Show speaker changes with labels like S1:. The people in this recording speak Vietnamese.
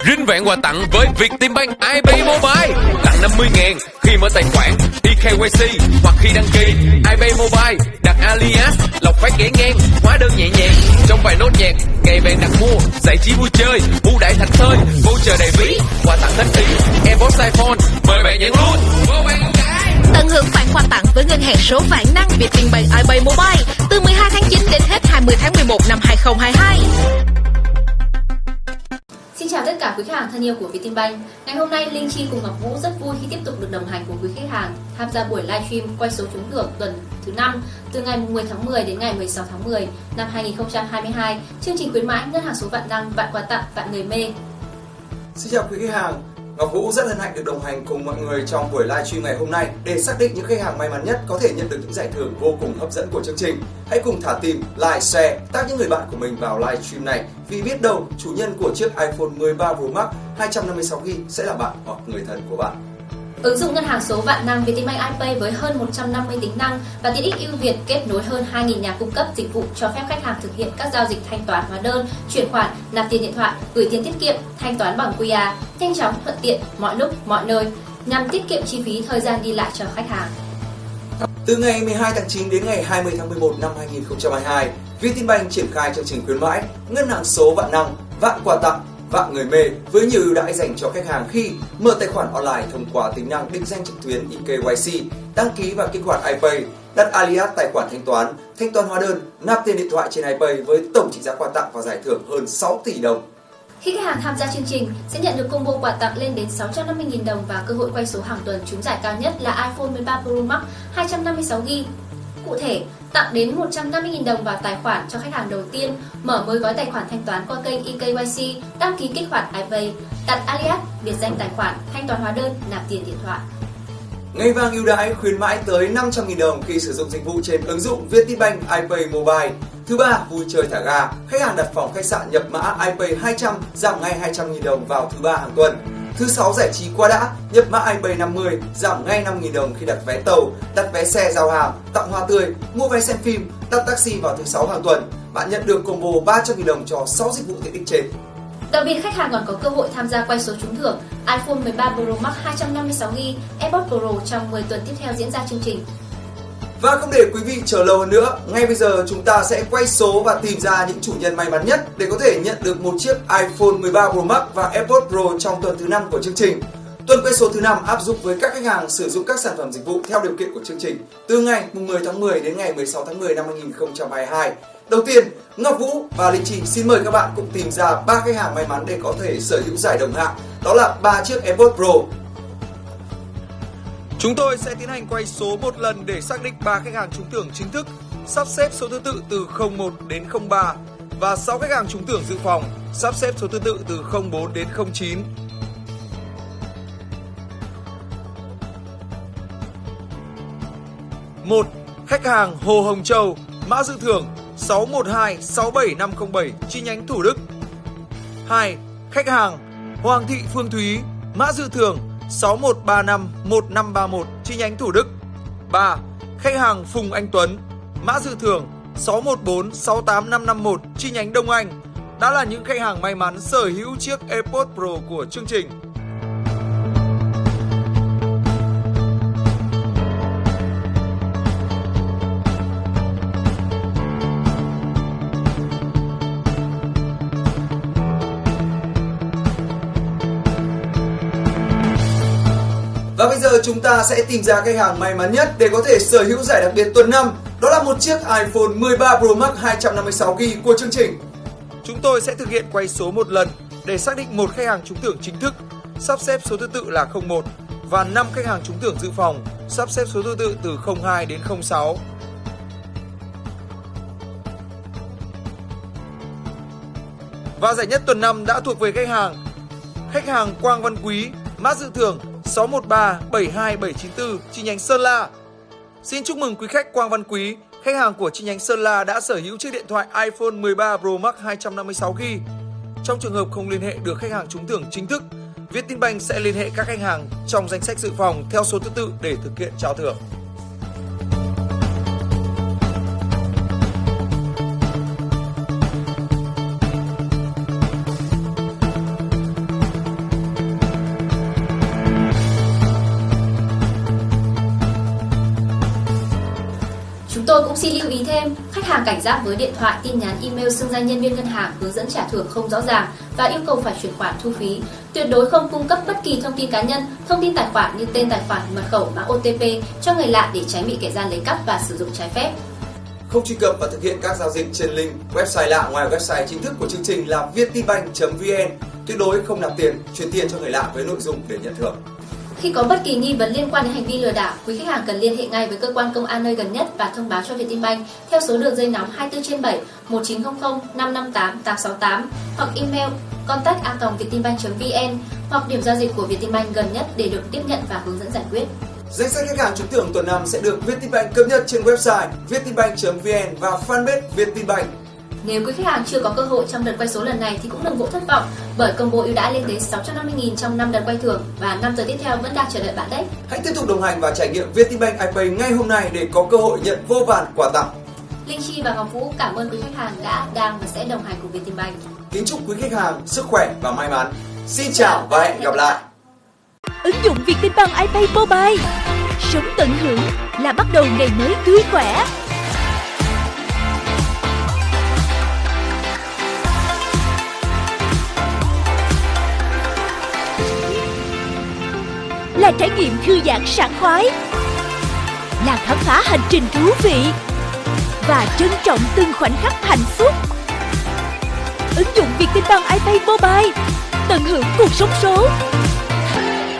S1: Rinh vẹn quà tặng với Vietinbank IB Mobile. Tặng 50 ngàn khi mở tài khoản eKYC hoặc khi đăng ký IB Mobile, đặt alias, lọc phát ghé ngang, hóa đơn nhẹ nhàng. Trong vài nốt nhạc ngày bạn đặt mua, giải trí vui chơi ưu đãi thành thơi, voucher đầy ví, quà tặng hết ý AirPods iPhone, mời bạn nhận luôn vô bạn
S2: Tận hưởng khoản quà tặng với ngân hàng số vạn năng Vietinbank iPay Mobile từ 12 tháng 9 đến hết 20 tháng 11 năm 2022.
S3: Chào tất cả quý khách hàng thân yêu của Vietinbank. Ngày hôm nay Linh Chi cùng Ngọc Vũ rất vui khi tiếp tục được đồng hành cùng quý khách hàng tham gia buổi livestream quay số trúng thưởng tuần thứ 5 từ ngày 10 tháng 10 đến ngày 16 tháng 10 năm 2022. Chương trình khuyến mãi ngân hàng số vạn đăng, vạn quà tặng vạn người mê.
S4: Xin chào quý khách hàng, Ngọc Vũ rất hân hạnh được đồng hành cùng mọi người trong buổi live stream ngày hôm nay để xác định những khách hàng may mắn nhất có thể nhận được những giải thưởng vô cùng hấp dẫn của chương trình. Hãy cùng thả tim, like, share, tag những người bạn của mình vào live stream này vì biết đâu chủ nhân của chiếc iPhone 13 Pro Max 256GB sẽ là bạn hoặc người thân của bạn.
S3: Ứng dụng ngân hàng số vạn năng Vietinbank iPay với hơn 150 tính năng và tiện ích ưu việt kết nối hơn 2.000 nhà cung cấp dịch vụ cho phép khách hàng thực hiện các giao dịch thanh toán hóa đơn, chuyển khoản, nạp tiền điện thoại, gửi tiền tiết kiệm, thanh toán bằng QR, nhanh chóng, thuận tiện, mọi lúc, mọi nơi nhằm tiết kiệm chi phí thời gian đi lại cho khách hàng.
S4: Từ ngày 12 tháng 9 đến ngày 20 tháng 11 năm 2022, Vietinbank triển khai chương trình khuyến mãi ngân hàng số vạn năng, vạn quà tặng vạn người mê với nhiều ưu đãi dành cho khách hàng khi mở tài khoản online thông qua tính năng định danh trực tuyến eKYC, đăng ký và kích hoạt iPay, đặt alias tài khoản thanh toán, thanh toán hóa đơn, nạp tiền điện thoại trên iPay với tổng trị giá quà tặng và giải thưởng hơn 6 tỷ đồng.
S3: Khi khách hàng tham gia chương trình sẽ nhận được combo quà tặng lên đến 650.000 đồng và cơ hội quay số hàng tuần trúng giải cao nhất là iPhone 13 Pro Max 256GB. Cụ thể, tặng đến 150.000 đồng vào tài khoản cho khách hàng đầu tiên, mở mới gói tài khoản thanh toán qua kênh eKYC, đăng ký kích hoạt iPay, đặt alias, biệt danh tài khoản, thanh toán hóa đơn, nạp tiền điện thoại.
S4: Ngày vàng ưu đãi khuyến mãi tới 500.000 đồng khi sử dụng dịch vụ trên ứng dụng Vietinbank iPay Mobile. Thứ ba, vui chơi thả ga. Khách hàng đặt phòng khách sạn nhập mã iPay 200 giảm ngay 200.000 đồng vào thứ ba hàng tuần. Thứ sáu giải trí qua đã, nhập mã iPay 50 giảm ngay 5.000 đồng khi đặt vé tàu, đặt vé xe giao hàng, tặng hoa tươi, mua vé xem phim, đặt taxi vào thứ sáu hàng tuần. Bạn nhận được combo 300.000 đồng cho 6 dịch vụ tiện ích trên.
S3: Đặc biệt khách hàng còn có cơ hội tham gia quay số trúng thưởng iPhone 13 Pro Max 256GB, AirPods Pro trong 10 tuần tiếp theo diễn ra chương trình.
S4: Và không để quý vị chờ lâu hơn nữa, ngay bây giờ chúng ta sẽ quay số và tìm ra những chủ nhân may mắn nhất để có thể nhận được một chiếc iPhone 13 Pro Max và AirPods Pro trong tuần thứ 5 của chương trình. Tuần quay số thứ 5 áp dụng với các khách hàng sử dụng các sản phẩm dịch vụ theo điều kiện của chương trình từ ngày 10 tháng 10 đến ngày 16 tháng 10 năm 2022. Đầu tiên, Ngọc Vũ và Linh Chi xin mời các bạn cùng tìm ra ba khách hàng may mắn để có thể sở hữu giải đồng hạng. Đó là ba chiếc AirPods Pro,
S5: Chúng tôi sẽ tiến hành quay số một lần để xác định 3 khách hàng trúng thưởng chính thức, sắp xếp số thứ tự từ 01 đến 03 và 6 khách hàng trúng thưởng dự phòng, sắp xếp số thứ tự từ 04 đến 09. một Khách hàng Hồ Hồng Châu, mã dự thưởng 612 67507 chi nhánh Thủ Đức. 2. Khách hàng Hoàng Thị Phương Thúy, mã dự thưởng 6135 1531 chi nhánh Thủ Đức. 3. Khách hàng Phùng Anh Tuấn, mã dự thưởng 614 68551 chi nhánh Đông Anh đã là những khách hàng may mắn sở hữu chiếc AirPods Pro của chương trình.
S4: Và bây giờ chúng ta sẽ tìm ra khách hàng may mắn nhất để có thể sở hữu giải đặc biệt tuần năm, Đó là một chiếc iPhone 13 Pro Max 256GB của chương trình.
S5: Chúng tôi sẽ thực hiện quay số một lần để xác định một khách hàng trúng thưởng chính thức, sắp xếp số thứ tự là 01 và 5 khách hàng trúng thưởng dự phòng, sắp xếp số thứ tự từ 02 đến 06. Và giải nhất tuần năm đã thuộc về khách hàng. Khách hàng Quang Văn Quý, mã dự thưởng 613 72794 chi nhánh Sơn La. Xin chúc mừng quý khách Quang Văn Quý, khách hàng của chi nhánh Sơn La đã sở hữu chiếc điện thoại iPhone 13 Pro Max 256GB. Trong trường hợp không liên hệ được khách hàng trúng thưởng chính thức, Vietinbank sẽ liên hệ các khách hàng trong danh sách dự phòng theo số thứ tự để thực hiện trao thưởng.
S3: Tôi cũng xin lưu ý thêm, khách hàng cảnh giác với điện thoại, tin nhắn, email xưng danh nhân viên ngân hàng hướng dẫn trả thưởng không rõ ràng và yêu cầu phải chuyển khoản thu phí. Tuyệt đối không cung cấp bất kỳ thông tin cá nhân, thông tin tài khoản như tên tài khoản, mật khẩu, mã OTP cho người lạ để tránh bị kẻ gian lấy cắp và sử dụng trái phép.
S4: Không truy cập và thực hiện các giao dịch trên link website lạ ngoài website chính thức của chương trình là vietinbank.vn. Tuyệt đối không nạp tiền, chuyển tiền cho người lạ với nội dung để nhận thưởng.
S3: Khi có bất kỳ nghi vấn liên quan đến hành vi lừa đảo, quý khách hàng cần liên hệ ngay với cơ quan công an nơi gần nhất và thông báo cho Vietinbank theo số đường dây nóng 24 trên 7 1900 558 868 hoặc email contact@vietinbank.vn hoặc điểm giao dịch của Vietinbank gần nhất để được tiếp nhận và hướng dẫn giải quyết.
S4: Danh sách khách hàng trúng thưởng tuần năm sẽ được Vietinbank cập nhật trên website vietinbank.vn và fanpage Vietinbank.
S3: Nếu quý khách hàng chưa có cơ hội trong đợt quay số lần này thì cũng đừng vội thất vọng bởi combo ưu đãi lên đến 650.000 trong 5 đợt quay thưởng và 5 giờ tiếp theo vẫn đang chờ đợi bạn đấy.
S4: Hãy tiếp tục đồng hành và trải nghiệm Vietinbank iPay ngay hôm nay để có cơ hội nhận vô vàn quà tặng.
S3: Linh Chi và Ngọc Vũ cảm ơn quý khách hàng đã, đang và sẽ đồng hành cùng Vietinbank.
S4: Kính chúc quý khách hàng sức khỏe và may mắn. Xin chào và hẹn gặp lại.
S6: Ứng dụng Vietinbank iPay Mobile Sống tận hưởng là bắt đầu ngày mới tươi khỏe Là trải nghiệm thư giãn sảng khoái, Là khám phá hành trình thú vị Và trân trọng từng khoảnh khắc hạnh phúc. Ứng dụng Vietinbank iPay Mobile Tận hưởng cuộc sống số.